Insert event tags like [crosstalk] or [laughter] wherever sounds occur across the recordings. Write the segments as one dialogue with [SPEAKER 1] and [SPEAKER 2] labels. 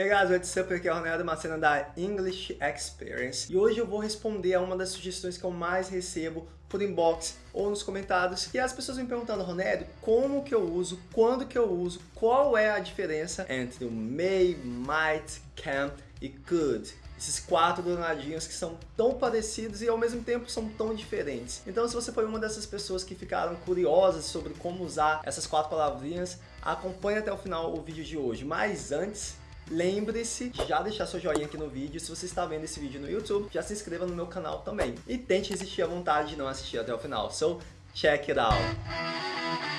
[SPEAKER 1] Hey guys, what's up? Aqui é o Ronaldo Macena da English Experience e hoje eu vou responder a uma das sugestões que eu mais recebo por inbox ou nos comentários e as pessoas me perguntando, Ronaldo, como que eu uso, quando que eu uso, qual é a diferença entre o may, might, can e could esses quatro danadinhos que são tão parecidos e ao mesmo tempo são tão diferentes. Então se você foi uma dessas pessoas que ficaram curiosas sobre como usar essas quatro palavrinhas, acompanhe até o final o vídeo de hoje. Mas antes, Lembre-se de já deixar seu joinha aqui no vídeo. Se você está vendo esse vídeo no YouTube, já se inscreva no meu canal também. E tente resistir à vontade de não assistir até o final. So, check it out!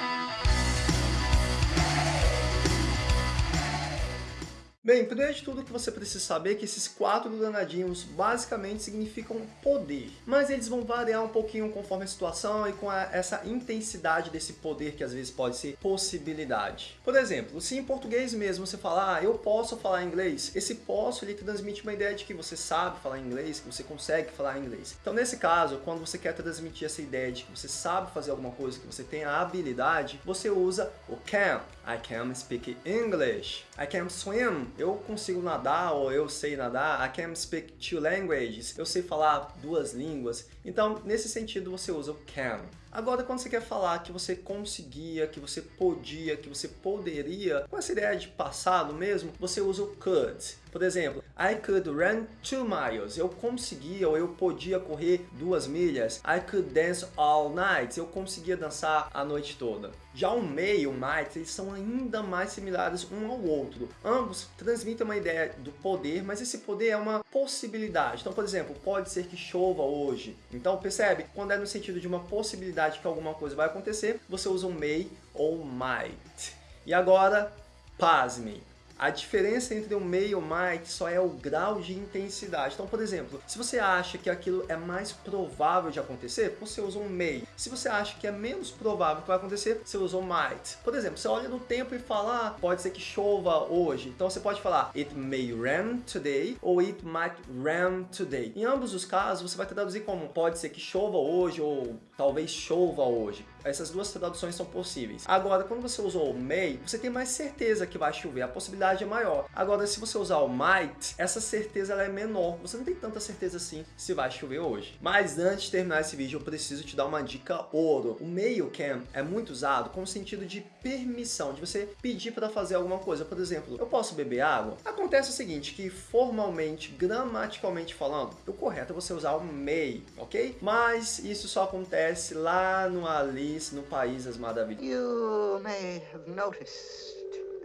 [SPEAKER 1] Bem, primeiro de tudo que você precisa saber é que esses quatro danadinhos basicamente significam poder, mas eles vão variar um pouquinho conforme a situação e com a, essa intensidade desse poder que às vezes pode ser possibilidade. Por exemplo, se em português mesmo você falar, ah, eu posso falar inglês, esse posso ele transmite uma ideia de que você sabe falar inglês, que você consegue falar inglês. Então nesse caso, quando você quer transmitir essa ideia de que você sabe fazer alguma coisa, que você tem a habilidade, você usa o can. I can speak English. I can swim eu consigo nadar ou eu sei nadar, I can speak two languages, eu sei falar duas línguas. Então, nesse sentido, você usa o can. Agora, quando você quer falar que você conseguia, que você podia, que você poderia, com essa ideia de passado mesmo, você usa o could. Por exemplo, I could run two miles. Eu conseguia ou eu podia correr duas milhas. I could dance all night. Eu conseguia dançar a noite toda. Já o may e o might, eles são ainda mais similares um ao outro. Ambos transmitem uma ideia do poder, mas esse poder é uma possibilidade. Então, por exemplo, pode ser que chova hoje. Então, percebe? Quando é no sentido de uma possibilidade que alguma coisa vai acontecer, você usa o may ou might. E agora, pasme. A diferença entre o may e might só é o grau de intensidade. Então, por exemplo, se você acha que aquilo é mais provável de acontecer, você usa um may. Se você acha que é menos provável que vai acontecer, você usa o might. Por exemplo, você olha no tempo e fala, ah, pode ser que chova hoje. Então você pode falar, it may rain today ou it might rain today. Em ambos os casos, você vai traduzir como pode ser que chova hoje ou talvez chova hoje. Essas duas traduções são possíveis. Agora, quando você usou o may, você tem mais certeza que vai chover. A possibilidade é maior. Agora, se você usar o might, essa certeza é menor. Você não tem tanta certeza assim se vai chover hoje. Mas antes de terminar esse vídeo, eu preciso te dar uma dica ouro. O meio can é muito usado com o sentido de permissão, de você pedir para fazer alguma coisa. Por exemplo, eu posso beber água? Acontece o seguinte, que formalmente, gramaticalmente falando, o correto é você usar o may, ok? Mas isso só acontece lá no Alice, no País das Maravilhas.
[SPEAKER 2] You may have noticed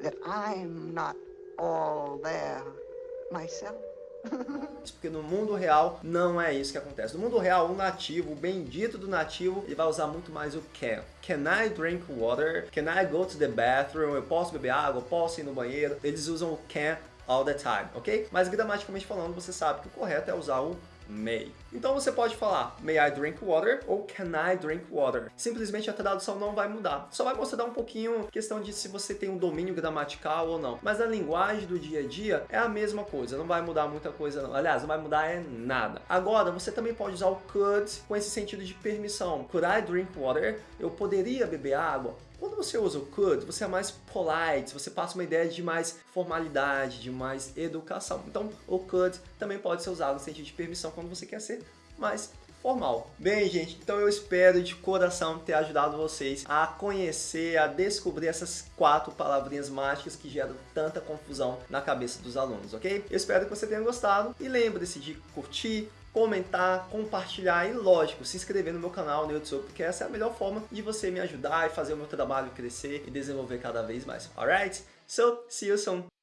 [SPEAKER 2] that I'm not all there myself. [laughs]
[SPEAKER 1] Porque no mundo real não é isso que acontece. No mundo real, o nativo, o bendito do nativo, ele vai usar muito mais o can. Can I drink water? Can I go to the bathroom? Eu posso beber água? Eu posso ir no banheiro? Eles usam o can all the time, ok? Mas gramaticalmente falando, você sabe que o correto é usar o may. Então você pode falar may I drink water ou can I drink water. Simplesmente a tradução não vai mudar. Só vai mostrar um pouquinho questão de se você tem um domínio gramatical ou não. Mas a linguagem do dia a dia é a mesma coisa, não vai mudar muita coisa não. Aliás, não vai mudar é nada. Agora, você também pode usar o could com esse sentido de permissão. Could I drink water? Eu poderia beber água? Quando você usa o could, você é mais polite, você passa uma ideia de mais formalidade, de mais educação. Então, o could também pode ser usado no sentido de permissão quando você quer ser mais formal. Bem, gente, então eu espero de coração ter ajudado vocês a conhecer, a descobrir essas quatro palavrinhas mágicas que geram tanta confusão na cabeça dos alunos, ok? Eu espero que você tenha gostado e lembre-se de curtir, comentar, compartilhar e, lógico, se inscrever no meu canal no YouTube, porque essa é a melhor forma de você me ajudar e fazer o meu trabalho crescer e desenvolver cada vez mais. Alright? So, see you soon!